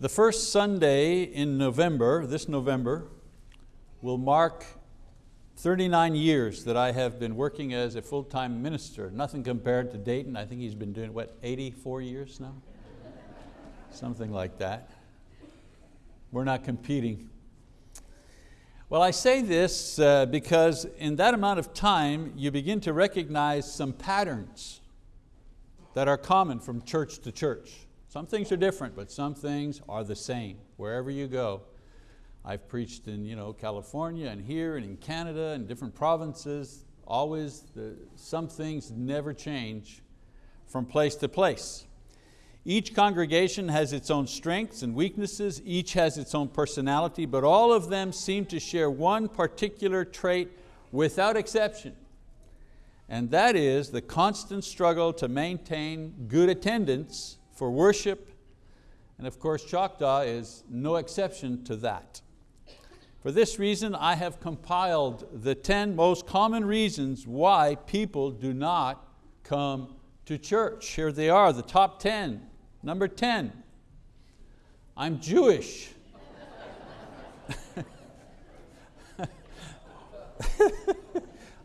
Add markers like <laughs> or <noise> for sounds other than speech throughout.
The first Sunday in November, this November, will mark 39 years that I have been working as a full-time minister. Nothing compared to Dayton. I think he's been doing, what, 84 years now? Something like that. We're not competing. Well, I say this uh, because in that amount of time, you begin to recognize some patterns that are common from church to church. Some things are different, but some things are the same, wherever you go. I've preached in you know, California and here and in Canada and different provinces. Always, the, some things never change from place to place. Each congregation has its own strengths and weaknesses, each has its own personality, but all of them seem to share one particular trait without exception. And that is the constant struggle to maintain good attendance for worship, and of course Choctaw is no exception to that. For this reason, I have compiled the 10 most common reasons why people do not come to church. Here they are, the top 10. Number 10, I'm Jewish. <laughs>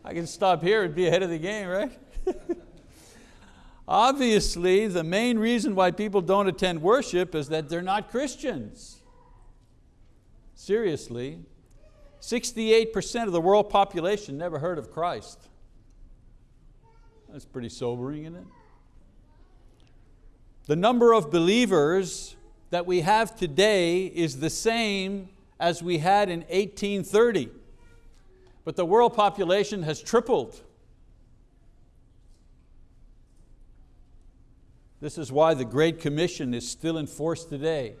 I can stop here and be ahead of the game, right? <laughs> Obviously, the main reason why people don't attend worship is that they're not Christians. Seriously, 68% of the world population never heard of Christ. That's pretty sobering, isn't it? The number of believers that we have today is the same as we had in 1830, but the world population has tripled. This is why the Great Commission is still in force today.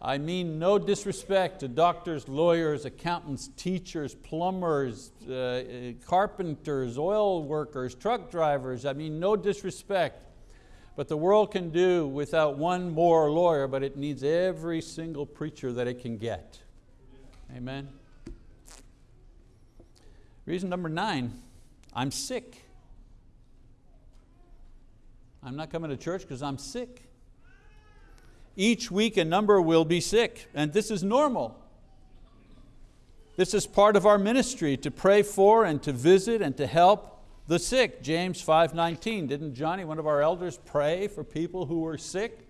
I mean no disrespect to doctors, lawyers, accountants, teachers, plumbers, uh, carpenters, oil workers, truck drivers. I mean no disrespect. But the world can do without one more lawyer, but it needs every single preacher that it can get. Amen. Reason number nine, I'm sick. I'm not coming to church because I'm sick. Each week a number will be sick, and this is normal. This is part of our ministry to pray for and to visit and to help the sick. James 5.19, didn't Johnny, one of our elders, pray for people who were sick?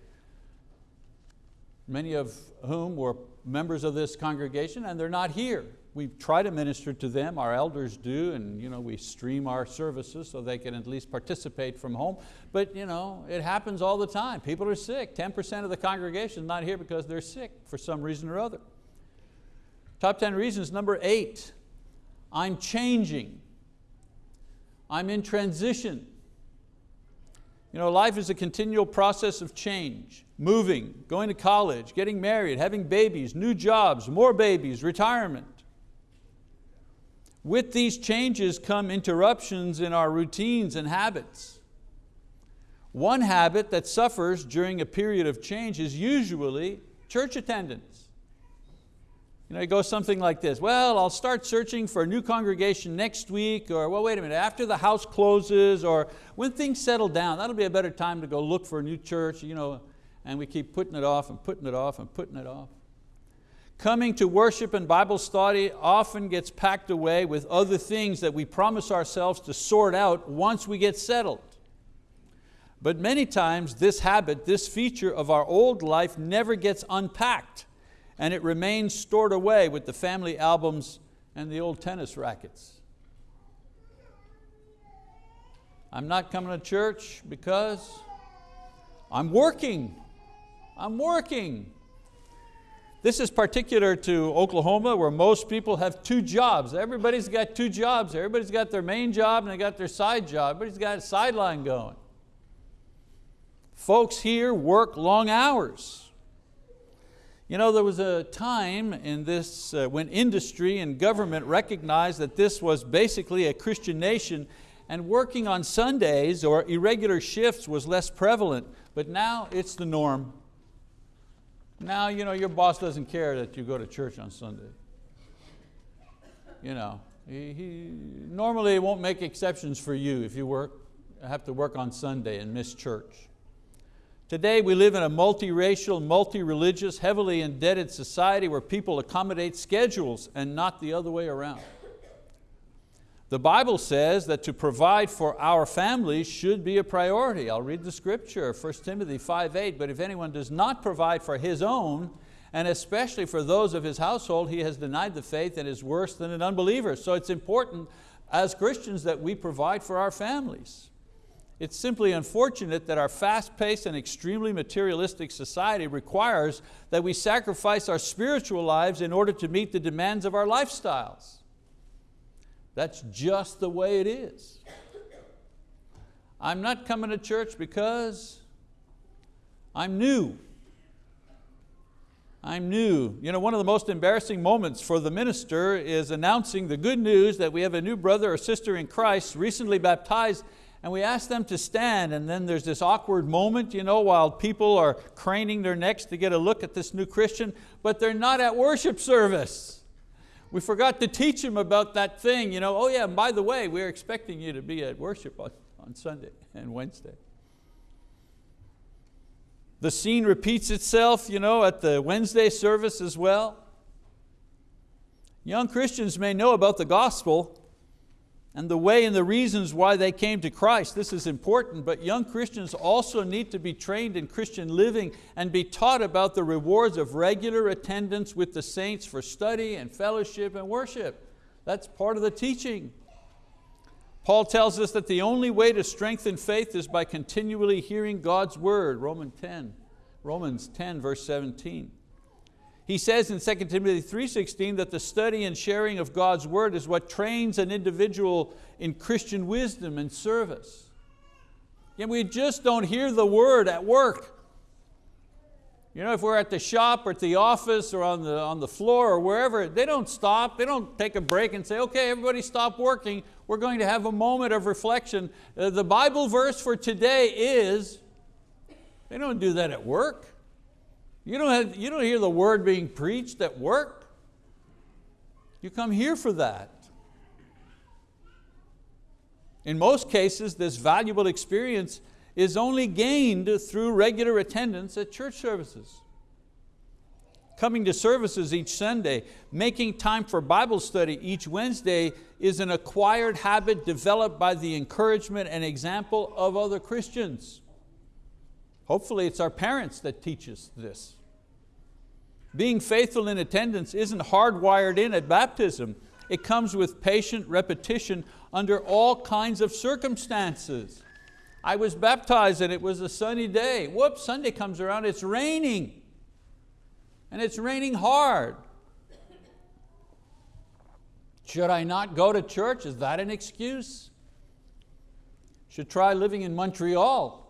Many of whom were members of this congregation and they're not here we try to minister to them, our elders do, and you know, we stream our services so they can at least participate from home. But you know, it happens all the time. People are sick. 10% of the congregation is not here because they're sick for some reason or other. Top 10 reasons, number eight, I'm changing. I'm in transition. You know, life is a continual process of change, moving, going to college, getting married, having babies, new jobs, more babies, retirement. With these changes come interruptions in our routines and habits. One habit that suffers during a period of change is usually church attendance. You know, it goes something like this, well, I'll start searching for a new congregation next week, or well, wait a minute, after the house closes, or when things settle down, that'll be a better time to go look for a new church, you know, and we keep putting it off and putting it off and putting it off. Coming to worship and Bible study often gets packed away with other things that we promise ourselves to sort out once we get settled. But many times this habit, this feature of our old life never gets unpacked and it remains stored away with the family albums and the old tennis rackets. I'm not coming to church because I'm working. I'm working. This is particular to Oklahoma where most people have two jobs. Everybody's got two jobs. Everybody's got their main job and they got their side job. Everybody's got a sideline going. Folks here work long hours. You know, there was a time in this, uh, when industry and government recognized that this was basically a Christian nation and working on Sundays or irregular shifts was less prevalent, but now it's the norm. Now you know, your boss doesn't care that you go to church on Sunday. You know, he, he normally won't make exceptions for you if you work, have to work on Sunday and miss church. Today we live in a multiracial, multi-religious, heavily indebted society where people accommodate schedules and not the other way around. The Bible says that to provide for our families should be a priority. I'll read the scripture, 1 Timothy 5.8, but if anyone does not provide for his own, and especially for those of his household, he has denied the faith and is worse than an unbeliever. So it's important as Christians that we provide for our families. It's simply unfortunate that our fast-paced and extremely materialistic society requires that we sacrifice our spiritual lives in order to meet the demands of our lifestyles. That's just the way it is. I'm not coming to church because I'm new. I'm new. You know, one of the most embarrassing moments for the minister is announcing the good news that we have a new brother or sister in Christ recently baptized and we ask them to stand and then there's this awkward moment you know, while people are craning their necks to get a look at this new Christian, but they're not at worship service. We forgot to teach him about that thing. You know, oh yeah, and by the way, we're expecting you to be at worship on, on Sunday and Wednesday. The scene repeats itself you know, at the Wednesday service as well. Young Christians may know about the gospel, and the way and the reasons why they came to Christ. This is important, but young Christians also need to be trained in Christian living and be taught about the rewards of regular attendance with the saints for study and fellowship and worship. That's part of the teaching. Paul tells us that the only way to strengthen faith is by continually hearing God's word, Romans 10, Romans 10 verse 17. He says in 2 Timothy 3.16 that the study and sharing of God's word is what trains an individual in Christian wisdom and service. And we just don't hear the word at work. You know, if we're at the shop or at the office or on the, on the floor or wherever, they don't stop, they don't take a break and say, okay, everybody stop working. We're going to have a moment of reflection. Uh, the Bible verse for today is, they don't do that at work. You don't, have, you don't hear the word being preached at work. You come here for that. In most cases, this valuable experience is only gained through regular attendance at church services. Coming to services each Sunday, making time for Bible study each Wednesday is an acquired habit developed by the encouragement and example of other Christians. Hopefully it's our parents that teach us this. Being faithful in attendance isn't hardwired in at baptism. It comes with patient repetition under all kinds of circumstances. I was baptized and it was a sunny day. Whoops, Sunday comes around, it's raining. And it's raining hard. Should I not go to church? Is that an excuse? Should try living in Montreal.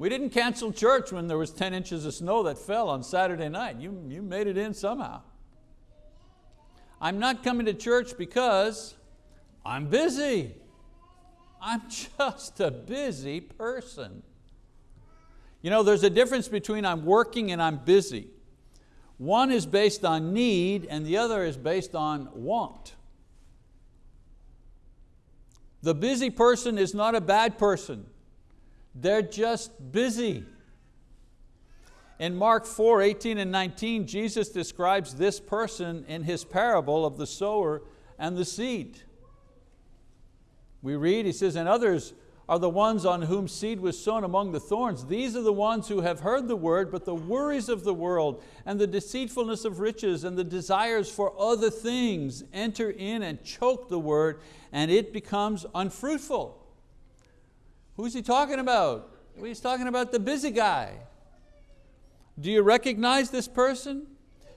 We didn't cancel church when there was 10 inches of snow that fell on Saturday night. You, you made it in somehow. I'm not coming to church because I'm busy. I'm <laughs> just a busy person. You know, there's a difference between I'm working and I'm busy. One is based on need and the other is based on want. The busy person is not a bad person. They're just busy. In Mark 4, 18 and 19, Jesus describes this person in his parable of the sower and the seed. We read, he says, and others are the ones on whom seed was sown among the thorns. These are the ones who have heard the word, but the worries of the world and the deceitfulness of riches and the desires for other things enter in and choke the word and it becomes unfruitful. Who's he talking about? He's talking about the busy guy. Do you recognize this person?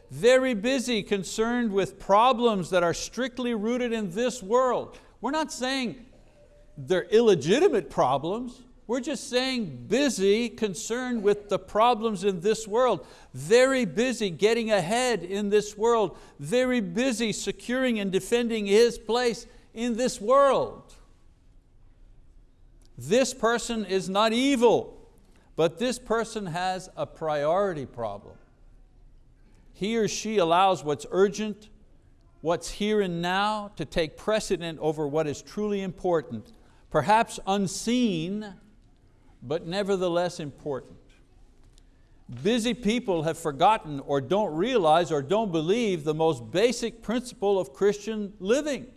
Very busy, concerned with problems that are strictly rooted in this world. We're not saying they're illegitimate problems. We're just saying busy, concerned with the problems in this world. Very busy getting ahead in this world. Very busy securing and defending his place in this world. This person is not evil, but this person has a priority problem. He or she allows what's urgent, what's here and now to take precedent over what is truly important, perhaps unseen, but nevertheless important. Busy people have forgotten or don't realize or don't believe the most basic principle of Christian living.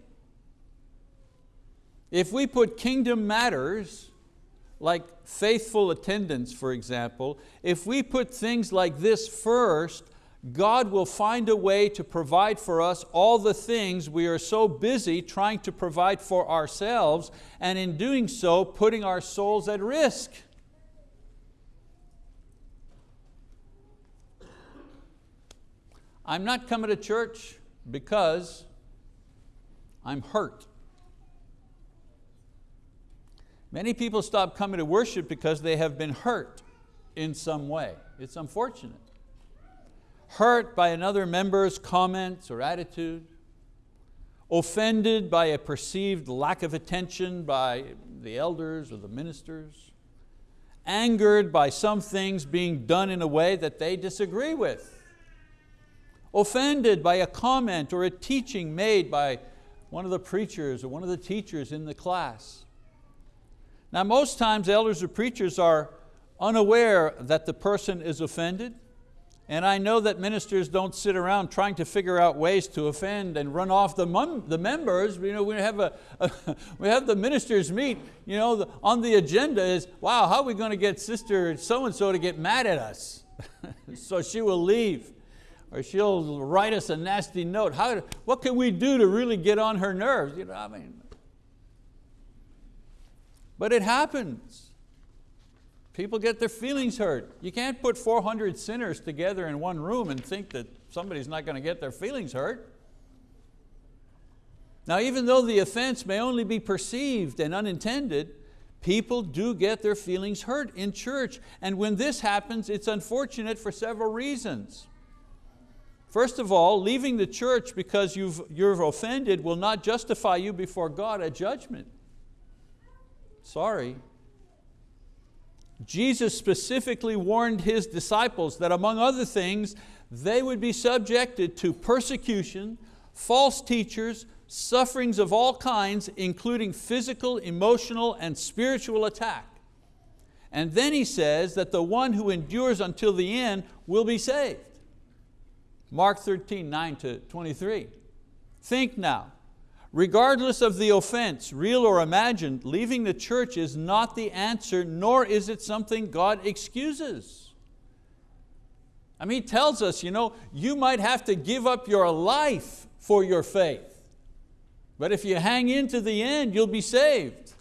If we put kingdom matters, like faithful attendance for example, if we put things like this first, God will find a way to provide for us all the things we are so busy trying to provide for ourselves and in doing so putting our souls at risk. I'm not coming to church because I'm hurt. Many people stop coming to worship because they have been hurt in some way. It's unfortunate. Hurt by another member's comments or attitude, offended by a perceived lack of attention by the elders or the ministers, angered by some things being done in a way that they disagree with offended by a comment or a teaching made by one of the preachers or one of the teachers in the class. Now most times elders or preachers are unaware that the person is offended and I know that ministers don't sit around trying to figure out ways to offend and run off the, the members. You know, we, have a, a <laughs> we have the ministers meet, you know, the, on the agenda is, wow, how are we going to get sister so-and-so to get mad at us? <laughs> so she will leave or she'll write us a nasty note. How, what can we do to really get on her nerves? You know, I mean, but it happens. People get their feelings hurt. You can't put 400 sinners together in one room and think that somebody's not going to get their feelings hurt. Now even though the offense may only be perceived and unintended, people do get their feelings hurt in church. And when this happens, it's unfortunate for several reasons. First of all, leaving the church because you've, you're offended will not justify you before God at judgment. Sorry. Jesus specifically warned His disciples that among other things, they would be subjected to persecution, false teachers, sufferings of all kinds, including physical, emotional, and spiritual attack. And then He says that the one who endures until the end will be saved. Mark 13, 9 to 23. Think now, regardless of the offense, real or imagined, leaving the church is not the answer, nor is it something God excuses. I mean, he tells us, you know, you might have to give up your life for your faith. But if you hang in to the end, you'll be saved.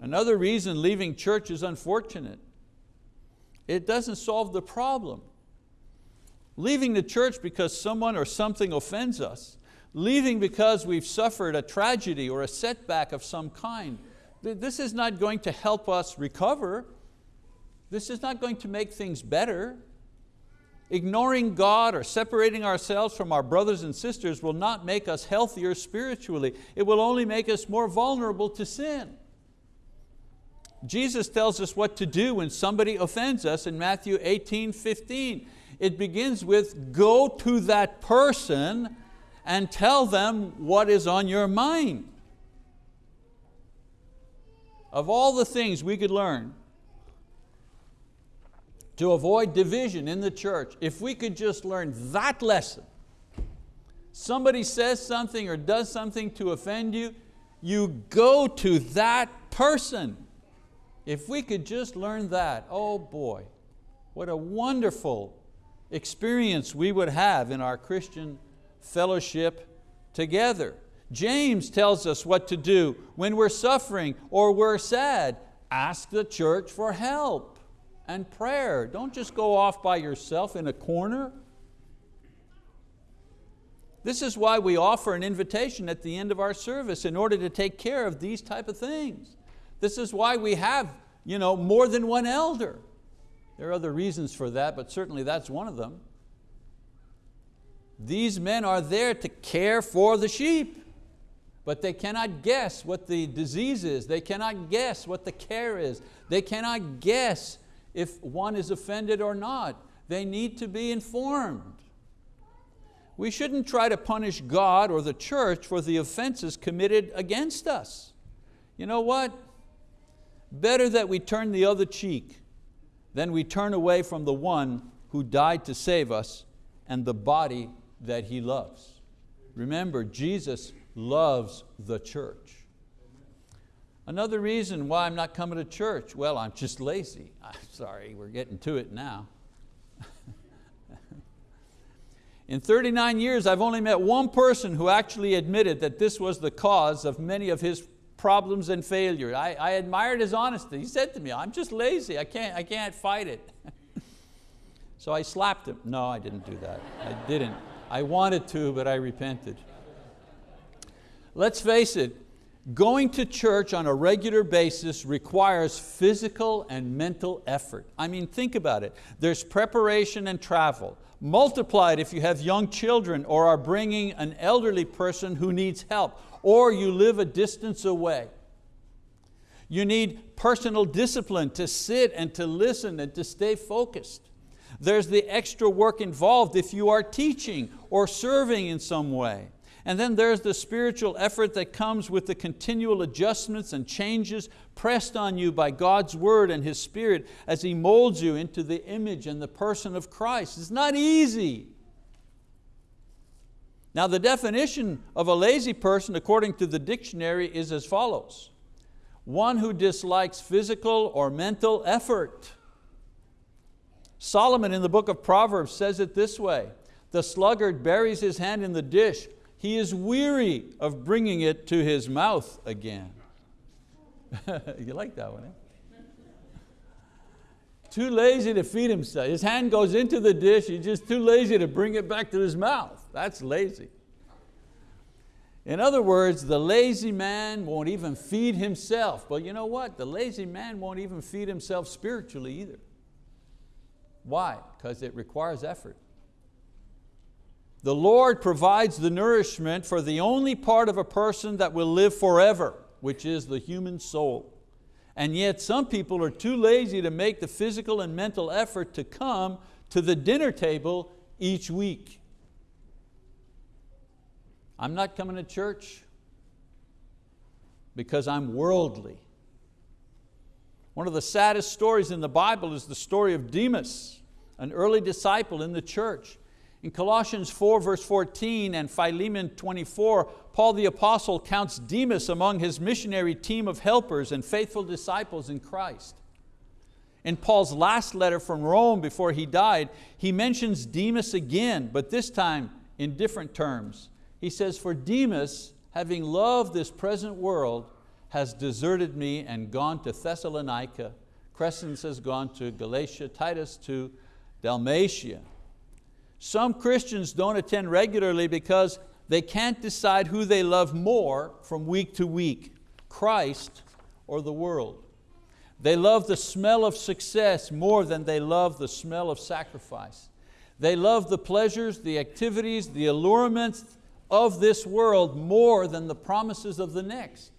Another reason leaving church is unfortunate. It doesn't solve the problem. Leaving the church because someone or something offends us, leaving because we've suffered a tragedy or a setback of some kind, this is not going to help us recover. This is not going to make things better. Ignoring God or separating ourselves from our brothers and sisters will not make us healthier spiritually. It will only make us more vulnerable to sin. Jesus tells us what to do when somebody offends us in Matthew 18, 15. It begins with, go to that person and tell them what is on your mind. Of all the things we could learn to avoid division in the church, if we could just learn that lesson, somebody says something or does something to offend you, you go to that person if we could just learn that, oh boy, what a wonderful experience we would have in our Christian fellowship together. James tells us what to do when we're suffering or we're sad. Ask the church for help and prayer. Don't just go off by yourself in a corner. This is why we offer an invitation at the end of our service in order to take care of these type of things. This is why we have you know, more than one elder. There are other reasons for that, but certainly that's one of them. These men are there to care for the sheep, but they cannot guess what the disease is. They cannot guess what the care is. They cannot guess if one is offended or not. They need to be informed. We shouldn't try to punish God or the church for the offenses committed against us. You know what? Better that we turn the other cheek than we turn away from the one who died to save us and the body that He loves. Remember, Jesus loves the church. Another reason why I'm not coming to church, well, I'm just lazy. <laughs> I'm sorry, we're getting to it now. <laughs> In 39 years, I've only met one person who actually admitted that this was the cause of many of his problems and failures. I, I admired his honesty. He said to me, I'm just lazy, I can't, I can't fight it. <laughs> so I slapped him. No, I didn't do that. I didn't. I wanted to, but I repented. Let's face it, going to church on a regular basis requires physical and mental effort. I mean, think about it. There's preparation and travel. Multiplied if you have young children or are bringing an elderly person who needs help or you live a distance away. You need personal discipline to sit and to listen and to stay focused. There's the extra work involved if you are teaching or serving in some way. And then there's the spiritual effort that comes with the continual adjustments and changes pressed on you by God's word and His Spirit as He molds you into the image and the person of Christ. It's not easy. Now the definition of a lazy person according to the dictionary is as follows. One who dislikes physical or mental effort. Solomon in the book of Proverbs says it this way, the sluggard buries his hand in the dish, he is weary of bringing it to his mouth again. <laughs> you like that one, eh? Too lazy to feed himself. His hand goes into the dish, he's just too lazy to bring it back to his mouth. That's lazy. In other words, the lazy man won't even feed himself. But you know what? The lazy man won't even feed himself spiritually either. Why? Because it requires effort. The Lord provides the nourishment for the only part of a person that will live forever, which is the human soul. And yet some people are too lazy to make the physical and mental effort to come to the dinner table each week. I'm not coming to church because I'm worldly. One of the saddest stories in the Bible is the story of Demas, an early disciple in the church. In Colossians 4 verse 14 and Philemon 24, Paul the apostle counts Demas among his missionary team of helpers and faithful disciples in Christ. In Paul's last letter from Rome before he died, he mentions Demas again, but this time in different terms. He says, for Demas, having loved this present world, has deserted me and gone to Thessalonica. Crescens has gone to Galatia, Titus to Dalmatia. Some Christians don't attend regularly because they can't decide who they love more from week to week, Christ or the world. They love the smell of success more than they love the smell of sacrifice. They love the pleasures, the activities, the allurements, of this world more than the promises of the next.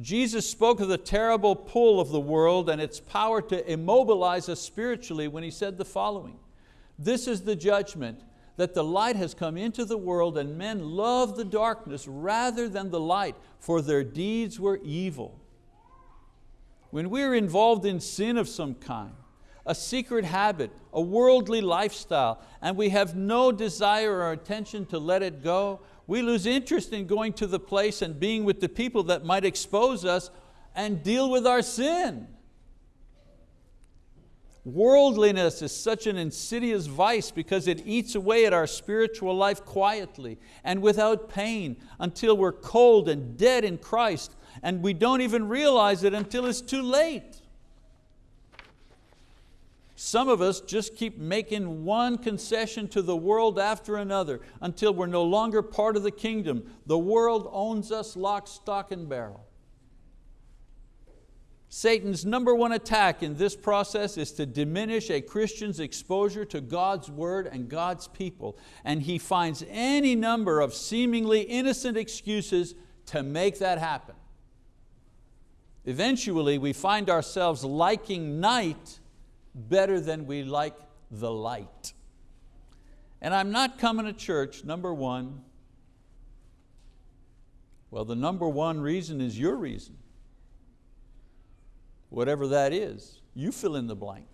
Jesus spoke of the terrible pull of the world and its power to immobilize us spiritually when He said the following, this is the judgment, that the light has come into the world and men love the darkness rather than the light, for their deeds were evil. When we're involved in sin of some kind, a secret habit, a worldly lifestyle, and we have no desire or intention to let it go, we lose interest in going to the place and being with the people that might expose us and deal with our sin. Worldliness is such an insidious vice because it eats away at our spiritual life quietly and without pain until we're cold and dead in Christ and we don't even realize it until it's too late. Some of us just keep making one concession to the world after another until we're no longer part of the kingdom. The world owns us lock, stock, and barrel. Satan's number one attack in this process is to diminish a Christian's exposure to God's word and God's people. And he finds any number of seemingly innocent excuses to make that happen. Eventually we find ourselves liking night better than we like the light. And I'm not coming to church, number one. Well, the number one reason is your reason. Whatever that is, you fill in the blank.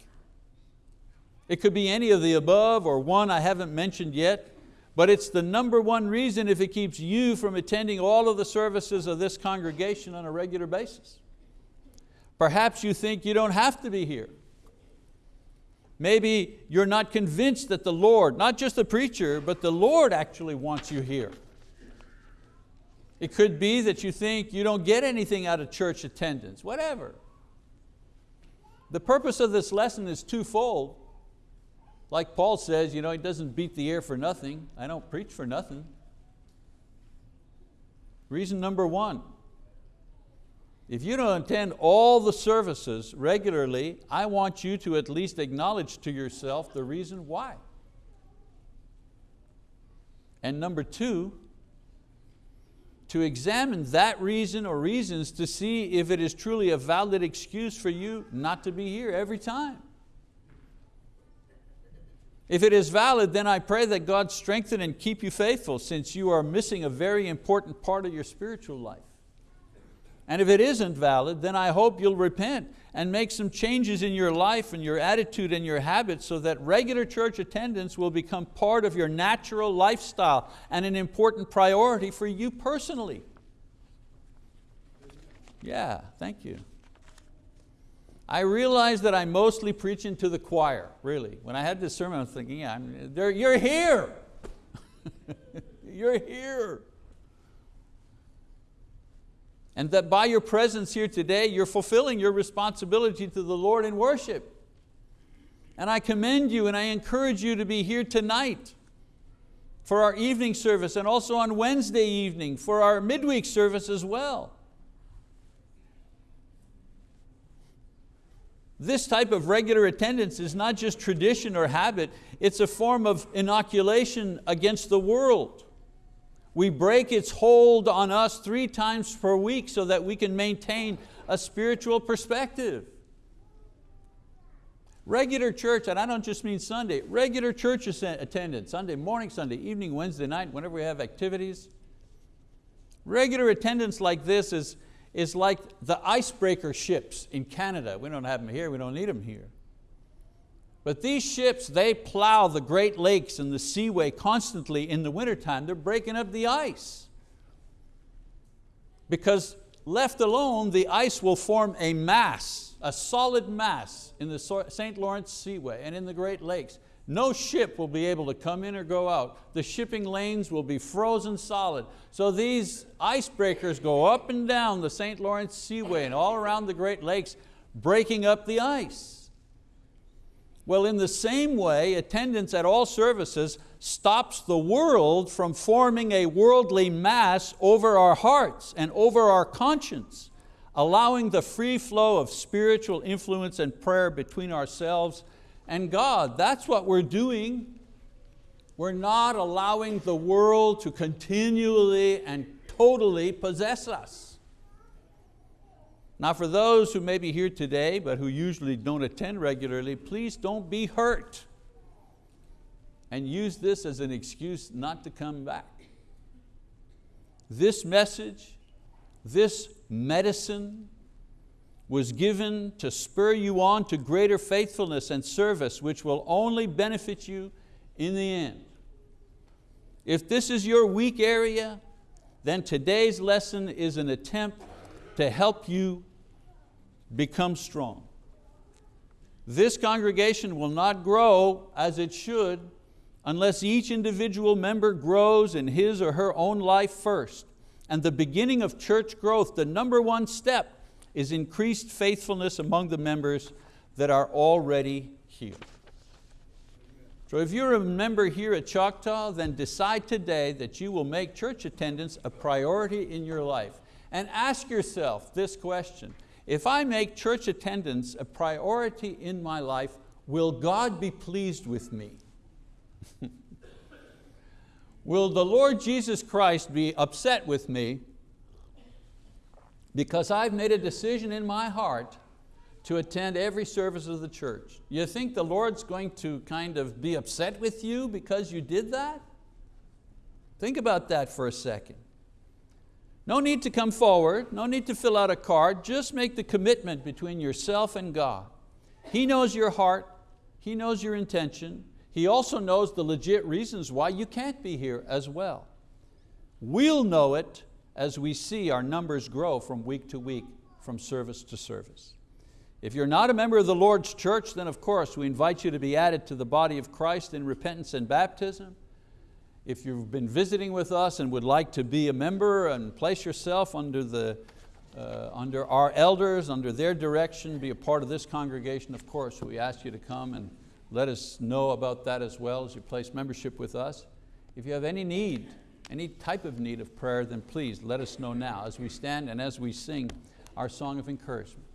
It could be any of the above or one I haven't mentioned yet, but it's the number one reason if it keeps you from attending all of the services of this congregation on a regular basis. Perhaps you think you don't have to be here. Maybe you're not convinced that the Lord, not just the preacher, but the Lord actually wants you here. It could be that you think you don't get anything out of church attendance, whatever. The purpose of this lesson is twofold. Like Paul says, you know, he doesn't beat the air for nothing. I don't preach for nothing. Reason number one, if you don't attend all the services regularly, I want you to at least acknowledge to yourself the reason why. And number two, to examine that reason or reasons to see if it is truly a valid excuse for you not to be here every time. If it is valid, then I pray that God strengthen and keep you faithful since you are missing a very important part of your spiritual life. And if it isn't valid, then I hope you'll repent and make some changes in your life and your attitude and your habits so that regular church attendance will become part of your natural lifestyle and an important priority for you personally. Yeah, thank you. I realize that I'm mostly preaching to the choir, really. When I had this sermon, I was thinking, yeah, you're here. <laughs> you're here and that by your presence here today, you're fulfilling your responsibility to the Lord in worship. And I commend you and I encourage you to be here tonight for our evening service and also on Wednesday evening for our midweek service as well. This type of regular attendance is not just tradition or habit, it's a form of inoculation against the world. We break its hold on us three times per week so that we can maintain a spiritual perspective. Regular church, and I don't just mean Sunday, regular church attendance, Sunday morning, Sunday evening, Wednesday night, whenever we have activities. Regular attendance like this is, is like the icebreaker ships in Canada. We don't have them here, we don't need them here. But these ships, they plow the Great Lakes and the seaway constantly in the wintertime. They're breaking up the ice. Because left alone, the ice will form a mass, a solid mass in the St. Lawrence Seaway and in the Great Lakes. No ship will be able to come in or go out. The shipping lanes will be frozen solid. So these icebreakers go up and down the St. Lawrence Seaway and all around the Great Lakes, breaking up the ice. Well, in the same way, attendance at all services stops the world from forming a worldly mass over our hearts and over our conscience, allowing the free flow of spiritual influence and prayer between ourselves and God. That's what we're doing. We're not allowing the world to continually and totally possess us. Now for those who may be here today but who usually don't attend regularly, please don't be hurt and use this as an excuse not to come back. This message, this medicine was given to spur you on to greater faithfulness and service which will only benefit you in the end. If this is your weak area, then today's lesson is an attempt to help you become strong. This congregation will not grow as it should unless each individual member grows in his or her own life first. And the beginning of church growth, the number one step, is increased faithfulness among the members that are already here. So if you're a member here at Choctaw, then decide today that you will make church attendance a priority in your life and ask yourself this question, if I make church attendance a priority in my life, will God be pleased with me? <laughs> will the Lord Jesus Christ be upset with me because I've made a decision in my heart to attend every service of the church. You think the Lord's going to kind of be upset with you because you did that? Think about that for a second. No need to come forward, no need to fill out a card, just make the commitment between yourself and God. He knows your heart, He knows your intention, He also knows the legit reasons why you can't be here as well. We'll know it as we see our numbers grow from week to week, from service to service. If you're not a member of the Lord's church, then of course we invite you to be added to the body of Christ in repentance and baptism. If you've been visiting with us and would like to be a member and place yourself under, the, uh, under our elders, under their direction, be a part of this congregation, of course, we ask you to come and let us know about that as well as you place membership with us. If you have any need, any type of need of prayer, then please let us know now as we stand and as we sing our song of encouragement.